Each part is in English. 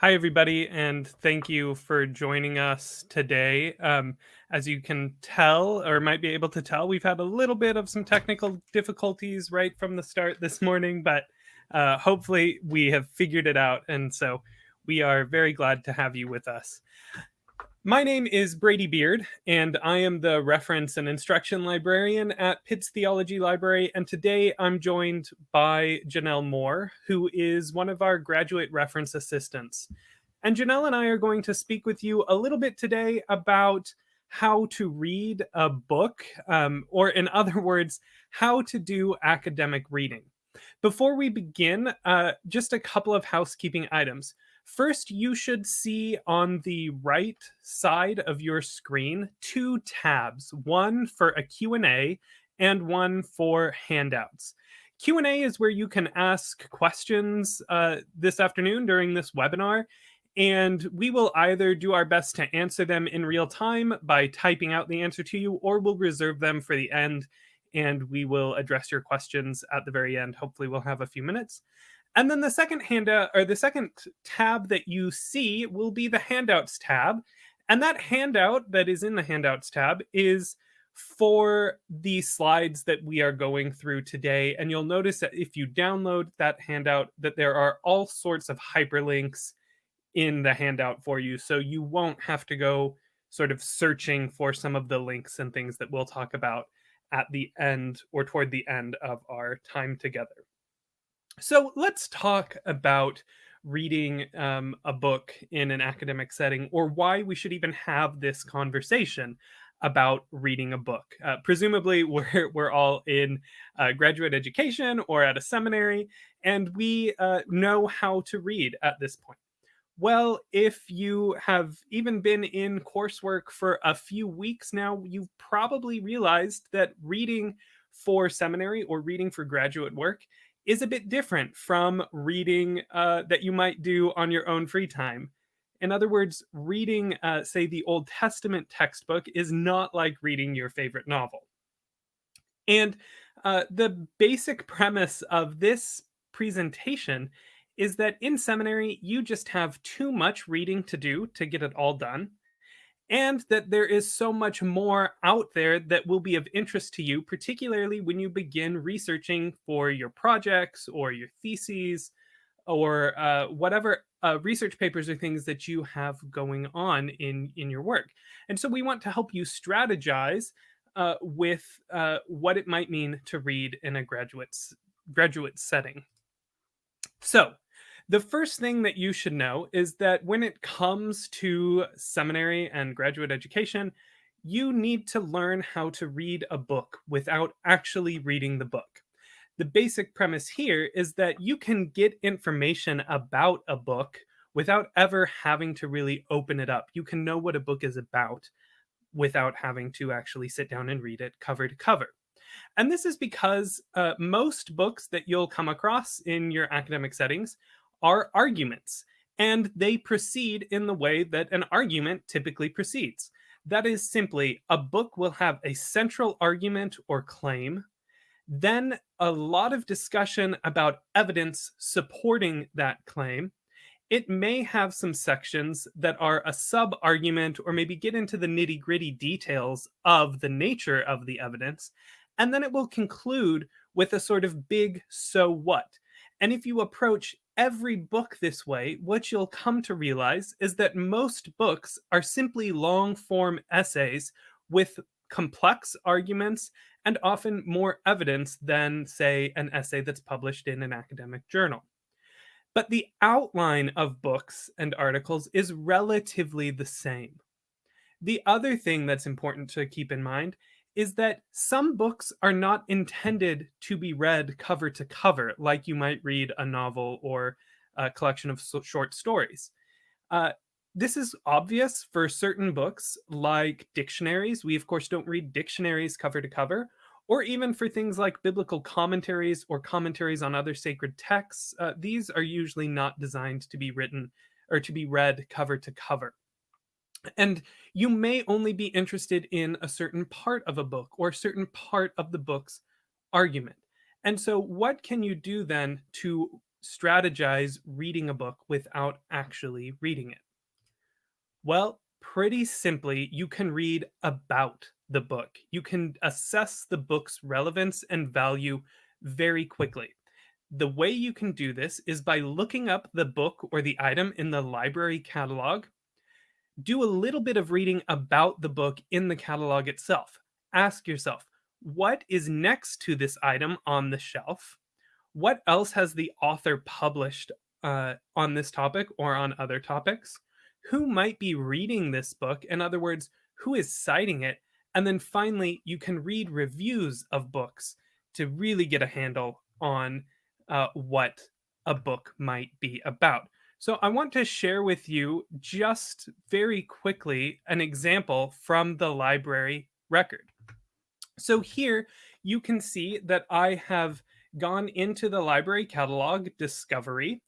Hi, everybody, and thank you for joining us today. Um, as you can tell, or might be able to tell, we've had a little bit of some technical difficulties right from the start this morning, but uh, hopefully we have figured it out. And so we are very glad to have you with us. My name is Brady Beard, and I am the reference and instruction librarian at Pitts Theology Library. And today I'm joined by Janelle Moore, who is one of our graduate reference assistants. And Janelle and I are going to speak with you a little bit today about how to read a book, um, or in other words, how to do academic reading. Before we begin, uh, just a couple of housekeeping items. First, you should see on the right side of your screen two tabs, one for a Q&A and one for handouts. Q&A is where you can ask questions uh, this afternoon during this webinar, and we will either do our best to answer them in real time by typing out the answer to you, or we'll reserve them for the end, and we will address your questions at the very end. Hopefully we'll have a few minutes. And then the second handout uh, or the second tab that you see will be the handouts tab. And that handout that is in the handouts tab is for the slides that we are going through today. And you'll notice that if you download that handout, that there are all sorts of hyperlinks in the handout for you. So you won't have to go sort of searching for some of the links and things that we'll talk about at the end or toward the end of our time together. So let's talk about reading um, a book in an academic setting or why we should even have this conversation about reading a book. Uh, presumably, we're, we're all in uh, graduate education or at a seminary, and we uh, know how to read at this point. Well, if you have even been in coursework for a few weeks now, you've probably realized that reading for seminary or reading for graduate work is a bit different from reading uh, that you might do on your own free time. In other words, reading, uh, say, the Old Testament textbook is not like reading your favorite novel. And uh, the basic premise of this presentation is that in seminary, you just have too much reading to do to get it all done and that there is so much more out there that will be of interest to you, particularly when you begin researching for your projects or your theses or uh, whatever uh, research papers or things that you have going on in, in your work. And so we want to help you strategize uh, with uh, what it might mean to read in a graduate, graduate setting. So the first thing that you should know is that when it comes to seminary and graduate education, you need to learn how to read a book without actually reading the book. The basic premise here is that you can get information about a book without ever having to really open it up. You can know what a book is about without having to actually sit down and read it cover to cover. And this is because uh, most books that you'll come across in your academic settings are arguments, and they proceed in the way that an argument typically proceeds. That is simply a book will have a central argument or claim, then a lot of discussion about evidence supporting that claim. It may have some sections that are a sub argument or maybe get into the nitty gritty details of the nature of the evidence. And then it will conclude with a sort of big so what. And if you approach every book this way, what you'll come to realize is that most books are simply long form essays with complex arguments and often more evidence than, say, an essay that's published in an academic journal. But the outline of books and articles is relatively the same. The other thing that's important to keep in mind is that some books are not intended to be read cover to cover, like you might read a novel or a collection of short stories. Uh, this is obvious for certain books like dictionaries. We, of course, don't read dictionaries cover to cover, or even for things like biblical commentaries or commentaries on other sacred texts. Uh, these are usually not designed to be written or to be read cover to cover. And you may only be interested in a certain part of a book or a certain part of the book's argument. And so, what can you do then to strategize reading a book without actually reading it? Well, pretty simply, you can read about the book. You can assess the book's relevance and value very quickly. The way you can do this is by looking up the book or the item in the library catalog. Do a little bit of reading about the book in the catalog itself. Ask yourself, what is next to this item on the shelf? What else has the author published uh, on this topic or on other topics? Who might be reading this book? In other words, who is citing it? And then finally, you can read reviews of books to really get a handle on uh, what a book might be about. So I want to share with you just very quickly an example from the library record. So here you can see that I have gone into the library catalog discovery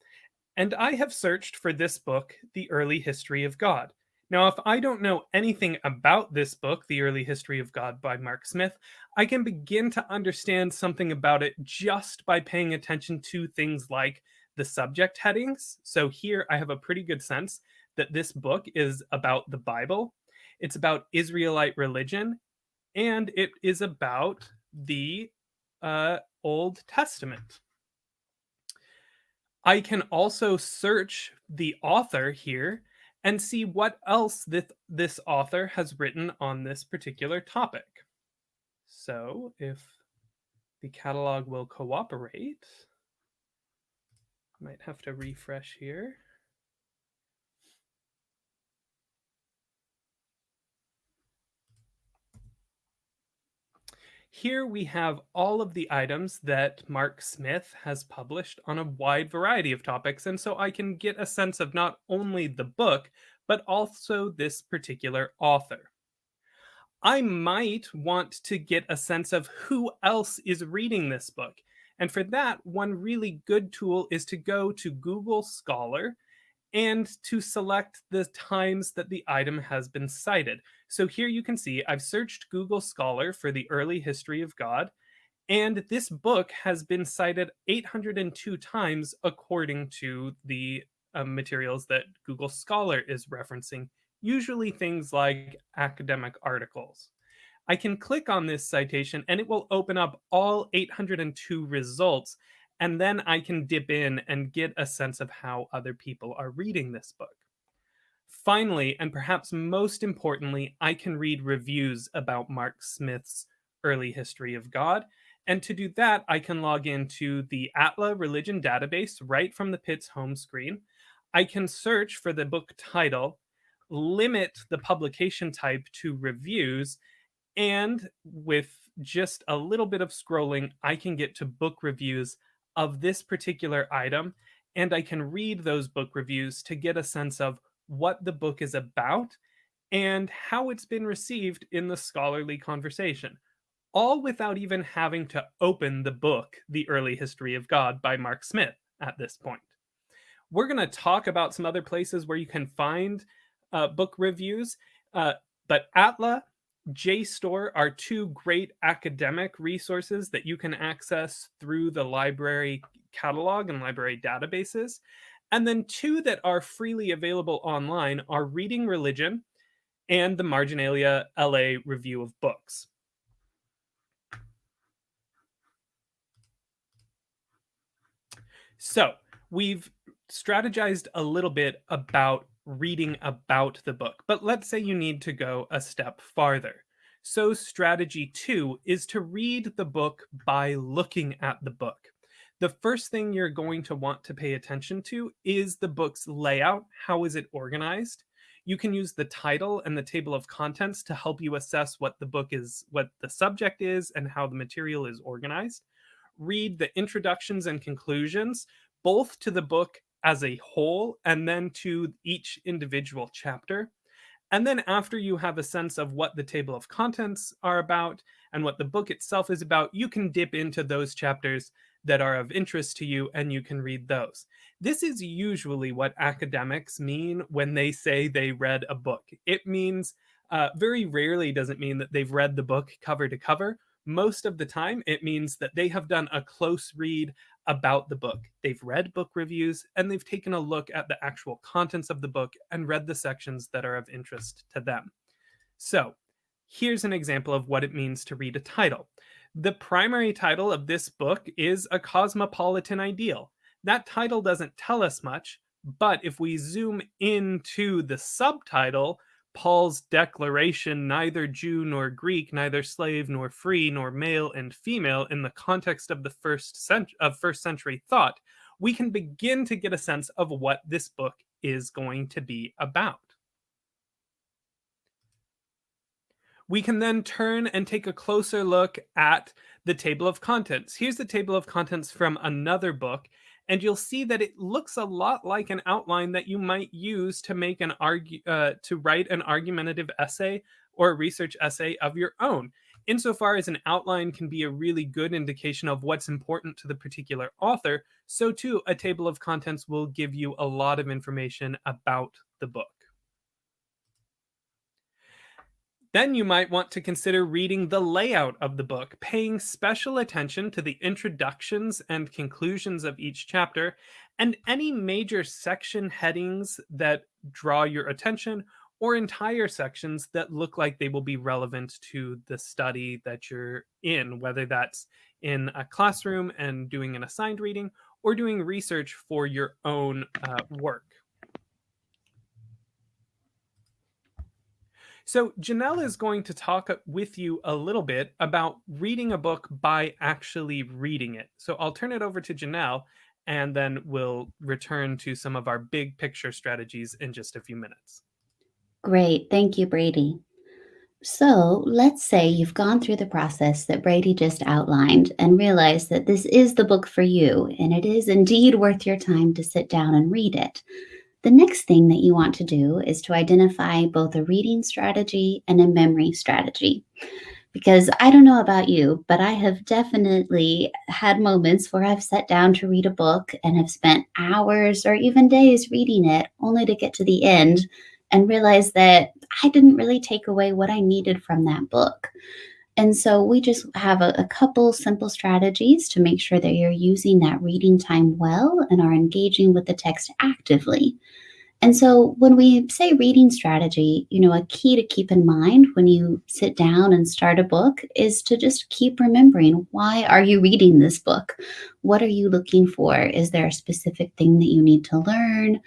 and I have searched for this book, The Early History of God. Now, if I don't know anything about this book, The Early History of God by Mark Smith, I can begin to understand something about it just by paying attention to things like the subject headings. So here I have a pretty good sense that this book is about the Bible, it's about Israelite religion, and it is about the uh, Old Testament. I can also search the author here and see what else this, this author has written on this particular topic. So if the catalog will cooperate, might have to refresh here. Here we have all of the items that Mark Smith has published on a wide variety of topics, and so I can get a sense of not only the book, but also this particular author. I might want to get a sense of who else is reading this book. And for that, one really good tool is to go to Google Scholar and to select the times that the item has been cited. So here you can see I've searched Google Scholar for the early history of God, and this book has been cited 802 times according to the uh, materials that Google Scholar is referencing, usually things like academic articles. I can click on this citation and it will open up all 802 results and then I can dip in and get a sense of how other people are reading this book. Finally, and perhaps most importantly, I can read reviews about Mark Smith's early history of God. And to do that, I can log into the ATLA religion database right from the Pitts home screen. I can search for the book title, limit the publication type to reviews, and with just a little bit of scrolling, I can get to book reviews of this particular item and I can read those book reviews to get a sense of what the book is about and how it's been received in the scholarly conversation, all without even having to open the book, The Early History of God by Mark Smith, at this point. We're going to talk about some other places where you can find uh, book reviews, uh, but Atla JSTOR are two great academic resources that you can access through the library catalog and library databases. And then two that are freely available online are Reading Religion and the Marginalia LA Review of Books. So we've strategized a little bit about reading about the book. But let's say you need to go a step farther. So strategy two is to read the book by looking at the book. The first thing you're going to want to pay attention to is the book's layout. How is it organized? You can use the title and the table of contents to help you assess what the book is, what the subject is, and how the material is organized. Read the introductions and conclusions, both to the book as a whole and then to each individual chapter. And then after you have a sense of what the table of contents are about and what the book itself is about, you can dip into those chapters that are of interest to you and you can read those. This is usually what academics mean when they say they read a book. It means uh, very rarely does it mean that they've read the book cover to cover. Most of the time, it means that they have done a close read about the book. They've read book reviews and they've taken a look at the actual contents of the book and read the sections that are of interest to them. So, here's an example of what it means to read a title. The primary title of this book is A Cosmopolitan Ideal. That title doesn't tell us much, but if we zoom into the subtitle, Paul's declaration, neither Jew nor Greek, neither slave nor free, nor male and female, in the context of the first cent- of first century thought, we can begin to get a sense of what this book is going to be about. We can then turn and take a closer look at the table of contents. Here's the table of contents from another book, and you'll see that it looks a lot like an outline that you might use to make an argue uh, to write an argumentative essay or a research essay of your own. Insofar as an outline can be a really good indication of what's important to the particular author so too a table of contents will give you a lot of information about the book Then you might want to consider reading the layout of the book, paying special attention to the introductions and conclusions of each chapter, and any major section headings that draw your attention, or entire sections that look like they will be relevant to the study that you're in, whether that's in a classroom and doing an assigned reading, or doing research for your own uh, work. So Janelle is going to talk with you a little bit about reading a book by actually reading it. So I'll turn it over to Janelle and then we'll return to some of our big picture strategies in just a few minutes. Great. Thank you, Brady. So let's say you've gone through the process that Brady just outlined and realized that this is the book for you, and it is indeed worth your time to sit down and read it. The next thing that you want to do is to identify both a reading strategy and a memory strategy. Because I don't know about you, but I have definitely had moments where I've sat down to read a book and have spent hours or even days reading it only to get to the end and realize that I didn't really take away what I needed from that book. And so we just have a, a, couple simple strategies to make sure that you're using that reading time well and are engaging with the text actively. And so when we say reading strategy, you know, a key to keep in mind when you sit down and start a book is to just keep remembering why are you reading this book? What are you looking for? Is there a specific thing that you need to learn?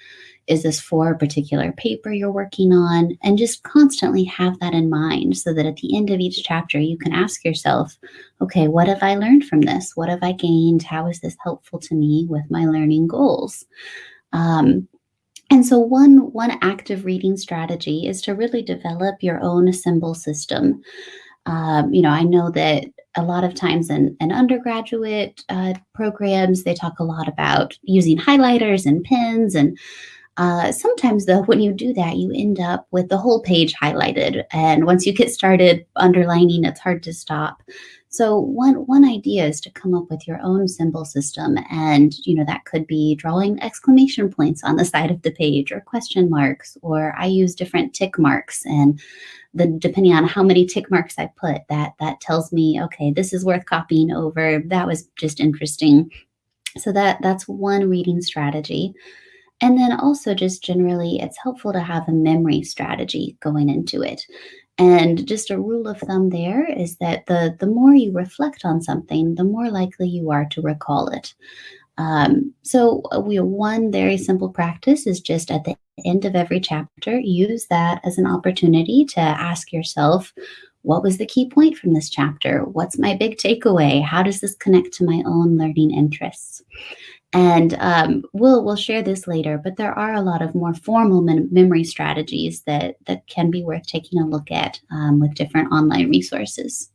Is this for a particular paper you're working on? And just constantly have that in mind so that at the end of each chapter, you can ask yourself, okay, what have I learned from this? What have I gained? How is this helpful to me with my learning goals? Um, and so one, one active reading strategy is to really develop your own symbol system. Um, you know, I know that a lot of times in, in undergraduate uh, programs, they talk a lot about using highlighters and pens and uh, sometimes, though, when you do that, you end up with the whole page highlighted. And once you get started underlining, it's hard to stop. So one one idea is to come up with your own symbol system, and you know that could be drawing exclamation points on the side of the page, or question marks, or I use different tick marks, and the depending on how many tick marks I put, that that tells me okay, this is worth copying over. That was just interesting. So that that's one reading strategy. And then also, just generally, it's helpful to have a memory strategy going into it. And just a rule of thumb there is that the, the more you reflect on something, the more likely you are to recall it. Um, so, uh, we one very simple practice is just at the end of every chapter, use that as an opportunity to ask yourself, what was the key point from this chapter? What's my big takeaway? How does this connect to my own learning interests? And um, we'll we'll share this later, but there are a lot of more formal mem- memory strategies that that can be worth taking a look at um, with different online resources.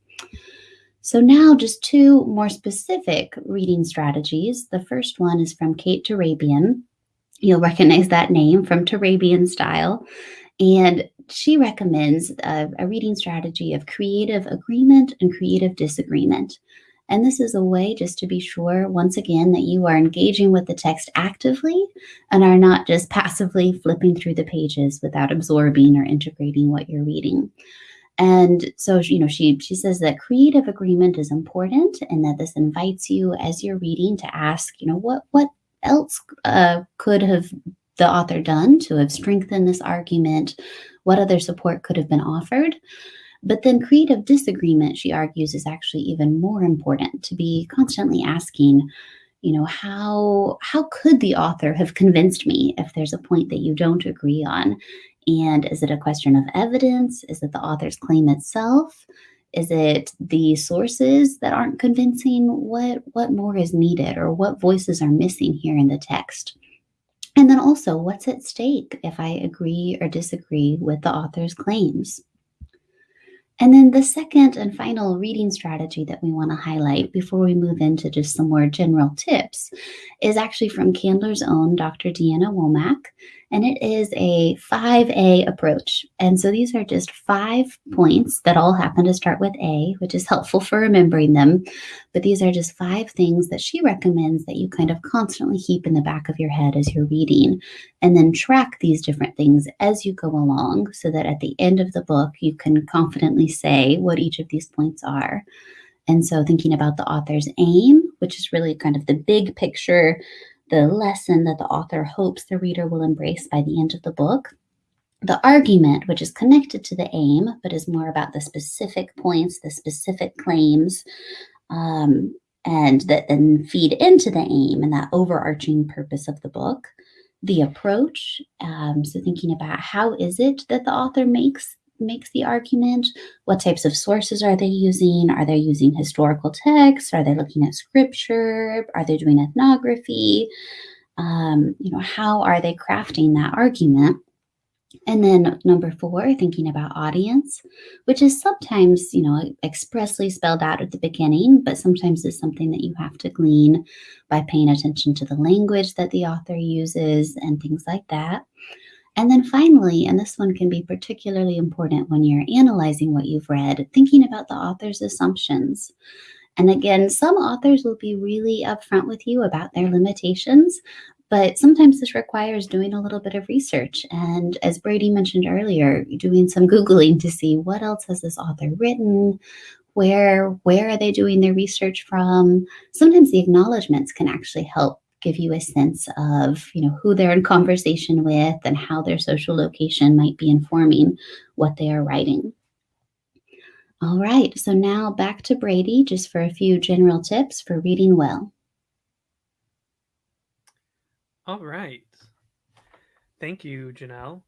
So now, just two more specific reading strategies. The first one is from Kate Turabian. You'll recognize that name from Turabian Style, and she recommends a, a reading strategy of creative agreement and creative disagreement. And this is a way just to be sure, once again, that you are engaging with the text actively and are not just passively flipping through the pages without absorbing or integrating what you're reading. And so, you know, she she says that creative agreement is important, and that this invites you as you're reading to ask, you know, what what else uh, could have the author done to have strengthened this argument? What other support could have been offered? But then creative disagreement, she argues, is actually even more important to be constantly asking, you know, how how could the author have convinced me if there's a point that you don't agree on? And is it a question of evidence? Is it the author's claim itself? Is it the sources that aren't convincing? What what more is needed or what voices are missing here in the text? And then also, what's at stake if I agree or disagree with the author's claims? And then the second and final reading strategy that we want to highlight before we move into just some more general tips is actually from Candler's own Dr. Deanna Womack and it is a 5A approach. And so these are just five points that all happen to start with A, which is helpful for remembering them. But these are just five things that she recommends that you kind of constantly keep in the back of your head as you're reading, and then track these different things as you go along so that at the end of the book, you can confidently say what each of these points are. And so, thinking about the author's aim, which is really kind of the big picture the lesson that the author hopes the reader will embrace by the end of the book. The argument, which is connected to the aim, but is more about the specific points, the specific claims, um, and that then feed into the aim and that overarching purpose of the book. The approach, um, so thinking about how is it that the author makes makes the argument? What types of sources are they using? Are they using historical texts? Are they looking at scripture? Are they doing ethnography? Um, you know, how are they crafting that argument? And then number four, thinking about audience, which is sometimes, you know, expressly spelled out at the beginning, but sometimes is something that you have to glean by paying attention to the language that the author uses and things like that. And then finally, and this one can be particularly important when you're analyzing what you've read, thinking about the author's assumptions. And again, some authors will be really upfront with you about their limitations, but sometimes this requires doing a little bit of research. And as Brady mentioned earlier, doing some Googling to see what else has this author written, where where are they doing their research from sometimes the acknowledgments can actually help give you a sense of you know who they're in conversation with and how their social location might be informing what they are writing. All right so now back to brady just for a few general tips for reading well. All right. Thank you janelle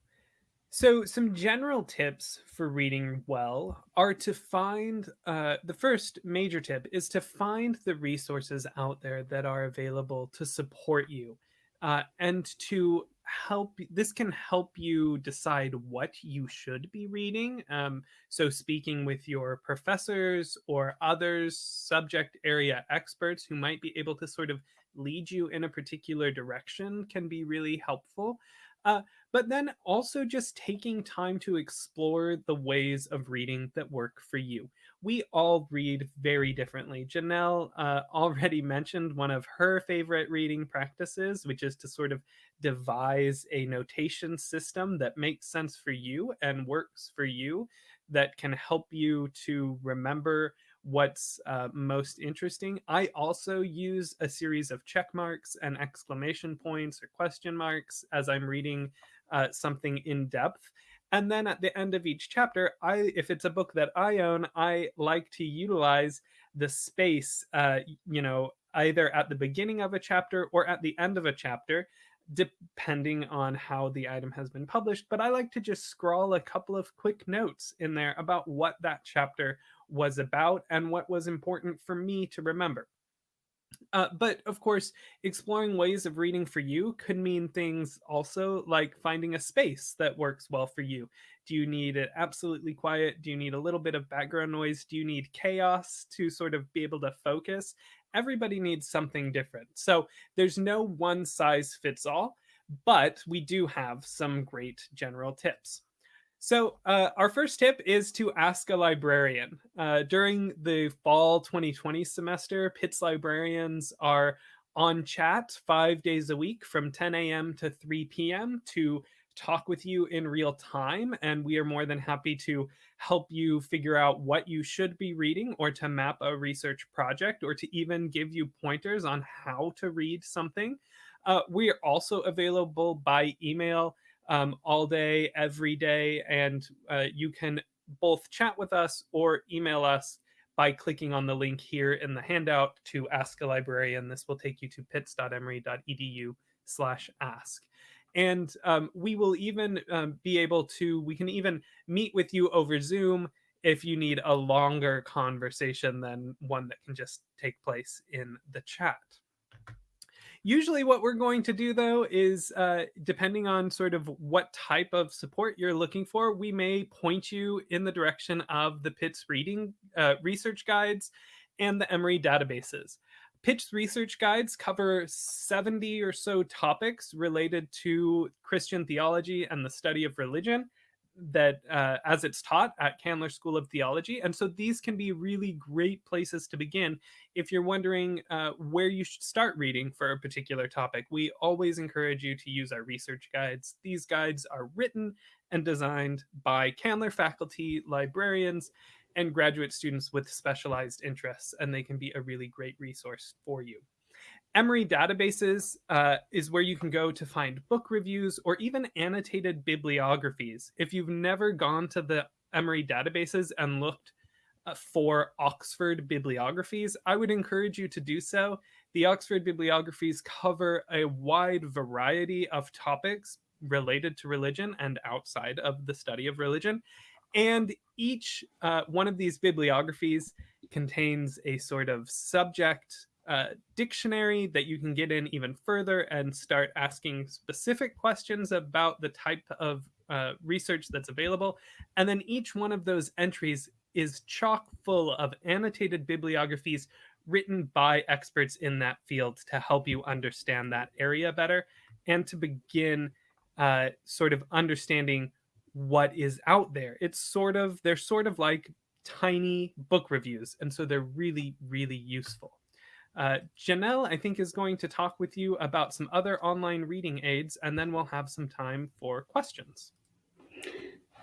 so, some general tips for reading well are to find uh, the first major tip is to find the resources out there that are available to support you uh, and to help. This can help you decide what you should be reading. Um, so, speaking with your professors or others, subject area experts who might be able to sort of lead you in a particular direction can be really helpful. Uh, but then also just taking time to explore the ways of reading that work for you. We all read very differently. Janelle uh, already mentioned one of her favorite reading practices, which is to sort of devise a notation system that makes sense for you and works for you, that can help you to remember what's uh, most interesting. I also use a series of check marks and exclamation points or question marks as I'm reading uh, something in depth. And then at the end of each chapter, I if it's a book that I own, I like to utilize the space, uh, you know, either at the beginning of a chapter or at the end of a chapter, depending on how the item has been published. But I like to just scrawl a couple of quick notes in there about what that chapter was about and what was important for me to remember. Uh, but of course, exploring ways of reading for you could mean things also like finding a space that works well for you. Do you need it absolutely quiet? Do you need a little bit of background noise? Do you need chaos to sort of be able to focus? Everybody needs something different. So there's no one size fits all, but we do have some great general tips. So, uh, our first tip is to ask a librarian. Uh, during the fall 2020 semester, Pitts librarians are on chat five days a week from 10 a.m. to 3 p.m. to talk with you in real time, and we are more than happy to help you figure out what you should be reading or to map a research project or to even give you pointers on how to read something. Uh, we are also available by email um, all day, every day, and uh, you can both chat with us or email us by clicking on the link here in the handout to ask a librarian. This will take you to pitts.emory.edu slash ask. And um, we will even um, be able to, we can even meet with you over Zoom if you need a longer conversation than one that can just take place in the chat. Usually what we're going to do though is uh, depending on sort of what type of support you're looking for, we may point you in the direction of the Pitts reading uh, research guides and the Emory databases. Pitts research guides cover 70 or so topics related to Christian theology and the study of religion that uh, as it's taught at Candler School of Theology. And so these can be really great places to begin if you're wondering uh, where you should start reading for a particular topic. We always encourage you to use our research guides. These guides are written and designed by Candler faculty, librarians, and graduate students with specialized interests, and they can be a really great resource for you. Emory databases uh, is where you can go to find book reviews or even annotated bibliographies. If you've never gone to the Emory databases and looked uh, for Oxford bibliographies, I would encourage you to do so. The Oxford bibliographies cover a wide variety of topics related to religion and outside of the study of religion. And each uh, one of these bibliographies contains a sort of subject uh, dictionary that you can get in even further and start asking specific questions about the type of uh, research that's available. And then each one of those entries is chock full of annotated bibliographies written by experts in that field to help you understand that area better and to begin uh, sort of understanding what is out there. It's sort of, they're sort of like tiny book reviews. And so they're really, really useful. Uh, Janelle, I think, is going to talk with you about some other online reading aids, and then we'll have some time for questions.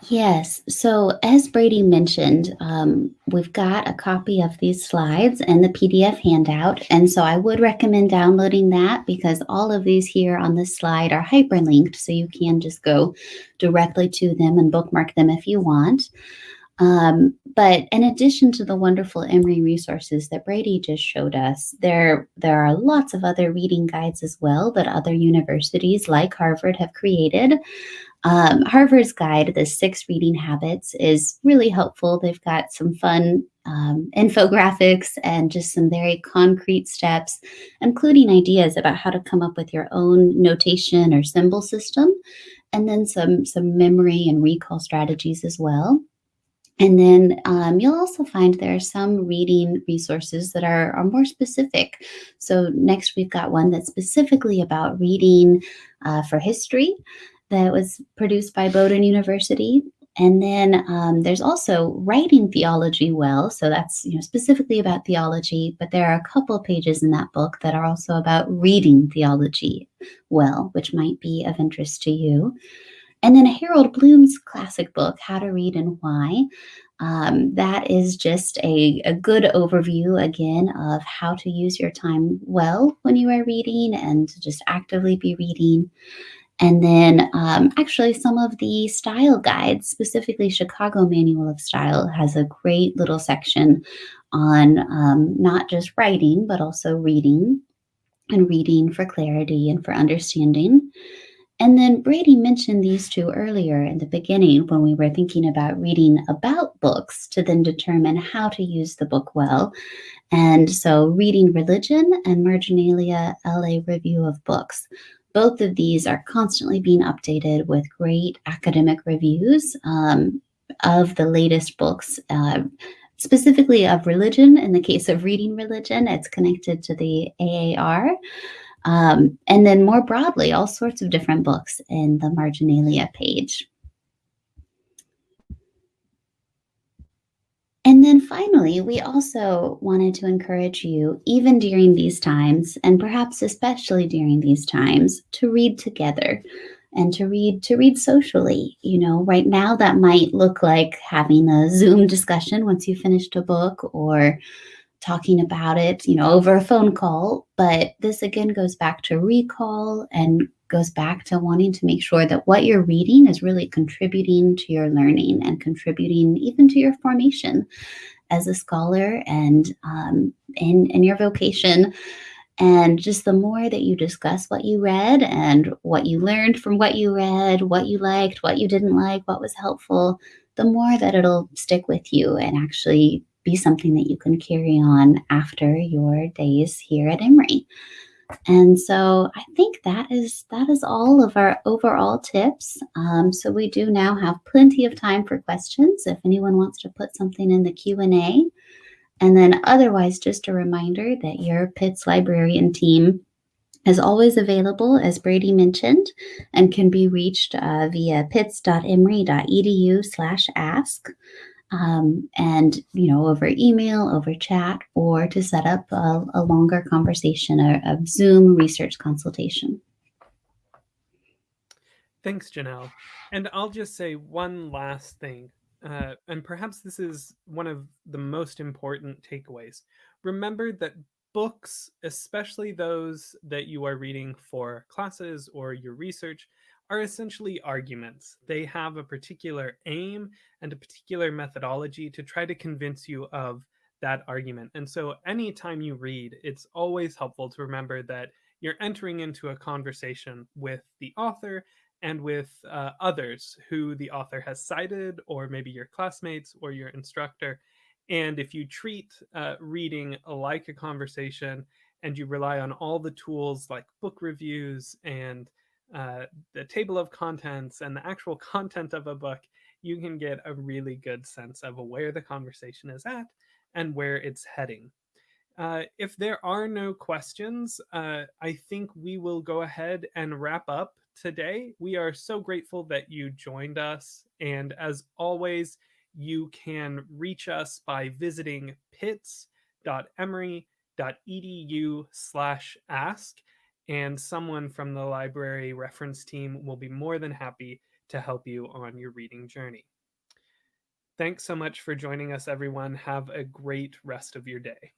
Yes. So, as Brady mentioned, um, we've got a copy of these slides and the PDF handout. And so, I would recommend downloading that because all of these here on this slide are hyperlinked. So, you can just go directly to them and bookmark them if you want. Um, but in addition to the wonderful Emory resources that Brady just showed us, there, there are lots of other reading guides as well that other universities like Harvard have created. Um, Harvard's guide, The Six Reading Habits, is really helpful. They've got some fun um, infographics and just some very concrete steps, including ideas about how to come up with your own notation or symbol system, and then some, some memory and recall strategies as well. And then um, you'll also find there are some reading resources that are, are more specific. So next we've got one that's specifically about reading uh, for history that was produced by Bowdoin University. And then um, there's also writing theology well. So that's you know specifically about theology, but there are a couple pages in that book that are also about reading theology well, which might be of interest to you. And then Harold Bloom's classic book, How to Read and Why. Um, that is just a, a good overview, again, of how to use your time well when you are reading and to just actively be reading. And then, um, actually, some of the style guides, specifically Chicago Manual of Style, has a great little section on um, not just writing, but also reading and reading for clarity and for understanding. And then Brady mentioned these two earlier in the beginning when we were thinking about reading about books to then determine how to use the book well. And so, Reading Religion and Marginalia LA Review of Books. Both of these are constantly being updated with great academic reviews um, of the latest books. Uh, specifically of religion. In the case of reading religion, it's connected to the AAR. Um, and then more broadly, all sorts of different books in the marginalia page. And then finally, we also wanted to encourage you, even during these times, and perhaps especially during these times, to read together. and to read to read socially. You know, right now that might look like having a Zoom discussion once you finished a book or talking about it, you know, over a phone call. But this again goes back to recall and goes back to wanting to make sure that what you're reading is really contributing to your learning and contributing even to your formation as a scholar and um, in, in your vocation. And just the more that you discuss what you read and what you learned from what you read, what you liked, what you didn't like, what was helpful, the more that it'll stick with you and actually be something that you can carry on after your days here at Emory. And so I think that is that is all of our overall tips. Um, so we do now have plenty of time for questions if anyone wants to put something in the Q and A. And then otherwise, just a reminder that your Pitts librarian team is always available, as Brady mentioned, and can be reached uh, via pitts.emory.edu slash ask um, and you know over email over chat or to set up a, a longer conversation a, a zoom research consultation. Thanks janelle. And i'll just say one last thing uh, and perhaps this is one of the most important takeaways. Remember that books especially those that you are reading for classes or your research are essentially arguments. They have a particular aim and a particular methodology to try to convince you of that argument. And so anytime you read, it's always helpful to remember that you're entering into a conversation with the author and with uh, others who the author has cited, or maybe your classmates or your instructor. And if you treat uh, reading like a conversation and you rely on all the tools like book reviews and uh, the table of contents and the actual content of a book, you can get a really good sense of where the conversation is at and where it's heading. Uh, if there are no questions, uh, I think we will go ahead and wrap up today. We are so grateful that you joined us. And as always, you can reach us by visiting pitts.emory.edu slash ask and someone from the library reference team will be more than happy to help you on your reading journey. Thanks so much for joining us, everyone. Have a great rest of your day.